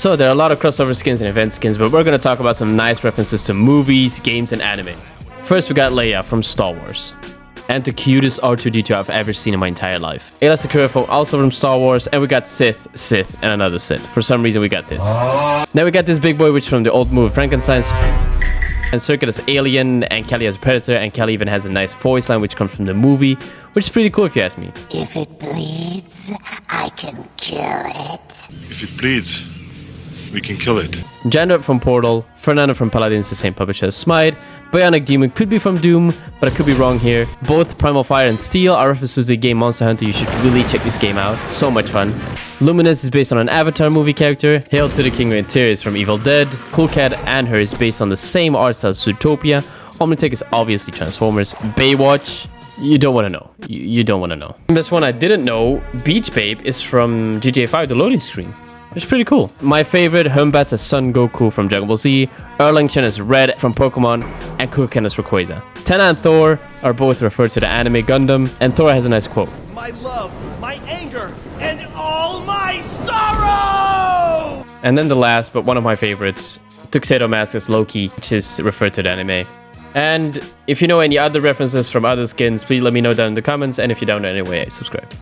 So there are a lot of crossover skins and event skins, but we're gonna talk about some nice references to movies, games, and anime. First, we got Leia from Star Wars. And the cutest R2-D2 I've ever seen in my entire life. Aayla Secura also from Star Wars, and we got Sith, Sith, and another Sith. For some reason, we got this. Now we got this big boy, which from the old movie Frankenstein's and Serqet as Alien, and Kelly as Predator, and Kelly even has a nice voice line which comes from the movie, which is pretty cool if you ask me. If it bleeds, I can kill it. If it bleeds, we can kill it. Jandra from Portal, Fernando from Paladins, the same publisher as Smite, Bionic Demon could be from Doom, but I could be wrong here. Both Primal Fire and Steel are references to the game Monster Hunter, you should really check this game out. So much fun. Luminous is based on an Avatar movie character. Hail to the King of Interior is from Evil Dead. Cool Cat and Her is based on the same art style as Zootopia. Omnitek is obviously Transformers. Baywatch, you don't want to know. You, you don't want to know. This one I didn't know, Beach Babe, is from GTA 5, the loading screen. It's pretty cool. My favorite, Hun Batz as Son Goku from Dragon Ball Z, Erlang Shen is Red from Pokemon, and Kuken is Rayquaza. Tenna and Thor are both referred to the anime Gundam, and Thor has a nice quote. My love, my anger, and all my sorrow! And then the last, but one of my favorites, Tuxedo Mask is Loki, which is referred to the anime. And if you know any other references from other skins, please let me know down in the comments, and if you don't know anyway, subscribe.